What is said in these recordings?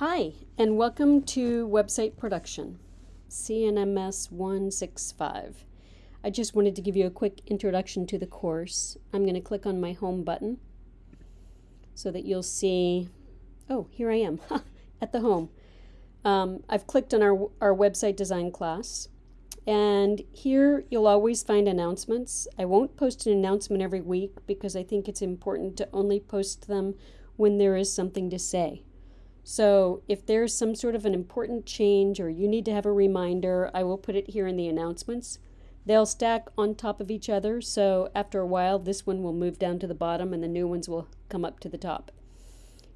Hi, and welcome to Website Production, CNMS 165. I just wanted to give you a quick introduction to the course. I'm going to click on my home button so that you'll see, oh, here I am at the home. Um, I've clicked on our, our website design class. And here you'll always find announcements. I won't post an announcement every week because I think it's important to only post them when there is something to say. So if there's some sort of an important change or you need to have a reminder, I will put it here in the announcements. They'll stack on top of each other, so after a while this one will move down to the bottom and the new ones will come up to the top.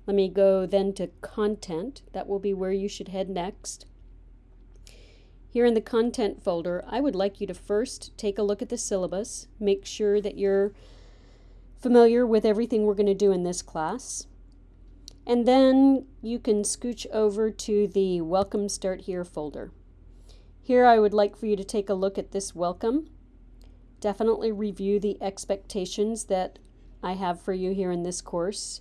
Let me go then to content. That will be where you should head next. Here in the content folder, I would like you to first take a look at the syllabus, make sure that you're familiar with everything we're going to do in this class. And then you can scooch over to the Welcome Start Here folder. Here I would like for you to take a look at this welcome. Definitely review the expectations that I have for you here in this course.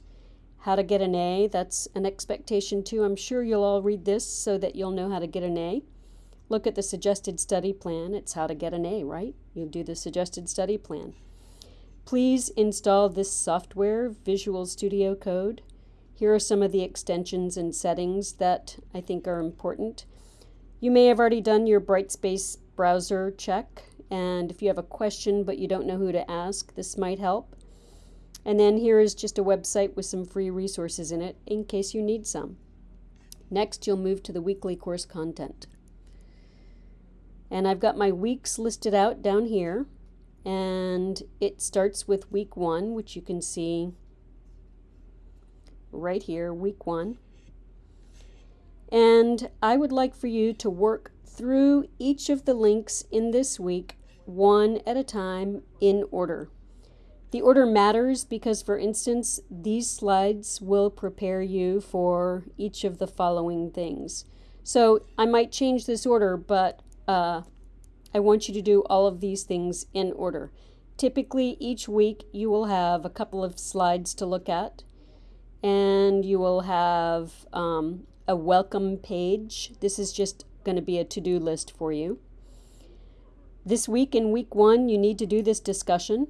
How to get an A, that's an expectation too. I'm sure you'll all read this so that you'll know how to get an A. Look at the suggested study plan. It's how to get an A, right? You'll do the suggested study plan. Please install this software, Visual Studio Code. Here are some of the extensions and settings that I think are important. You may have already done your Brightspace browser check, and if you have a question but you don't know who to ask, this might help. And then here is just a website with some free resources in it in case you need some. Next, you'll move to the weekly course content. And I've got my weeks listed out down here, and it starts with week one, which you can see right here, week one. And I would like for you to work through each of the links in this week, one at a time, in order. The order matters because, for instance, these slides will prepare you for each of the following things. So I might change this order, but uh, I want you to do all of these things in order. Typically, each week you will have a couple of slides to look at and you will have um, a welcome page. This is just going to be a to-do list for you. This week in week one, you need to do this discussion.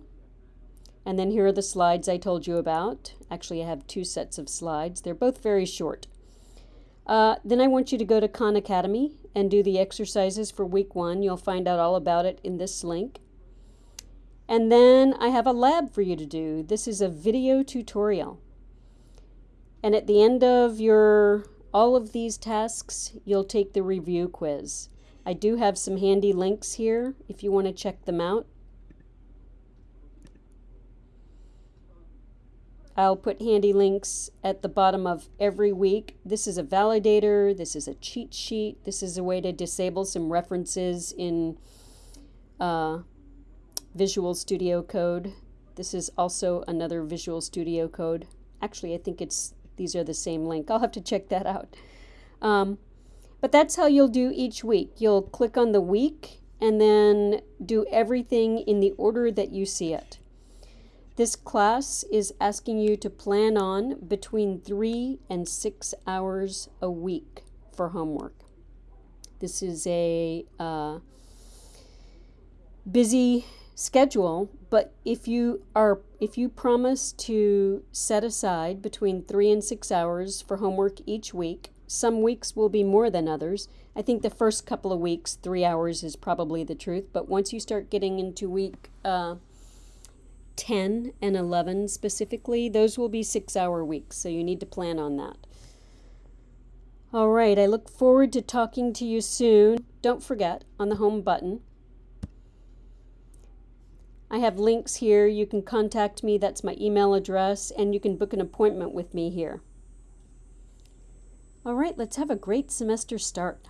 And then here are the slides I told you about. Actually, I have two sets of slides. They're both very short. Uh, then I want you to go to Khan Academy and do the exercises for week one. You'll find out all about it in this link. And then I have a lab for you to do. This is a video tutorial. And at the end of your all of these tasks, you'll take the review quiz. I do have some handy links here if you want to check them out. I'll put handy links at the bottom of every week. This is a validator, this is a cheat sheet, this is a way to disable some references in uh, Visual Studio Code. This is also another Visual Studio Code. Actually, I think it's these are the same link. I'll have to check that out. Um, but that's how you'll do each week. You'll click on the week and then do everything in the order that you see it. This class is asking you to plan on between three and six hours a week for homework. This is a uh, busy schedule, but if you are if you promise to set aside between 3 and 6 hours for homework each week, some weeks will be more than others. I think the first couple of weeks, 3 hours is probably the truth, but once you start getting into week uh, 10 and 11 specifically, those will be 6-hour weeks, so you need to plan on that. All right, I look forward to talking to you soon. Don't forget, on the home button, I have links here. You can contact me. That's my email address. And you can book an appointment with me here. All right, let's have a great semester start.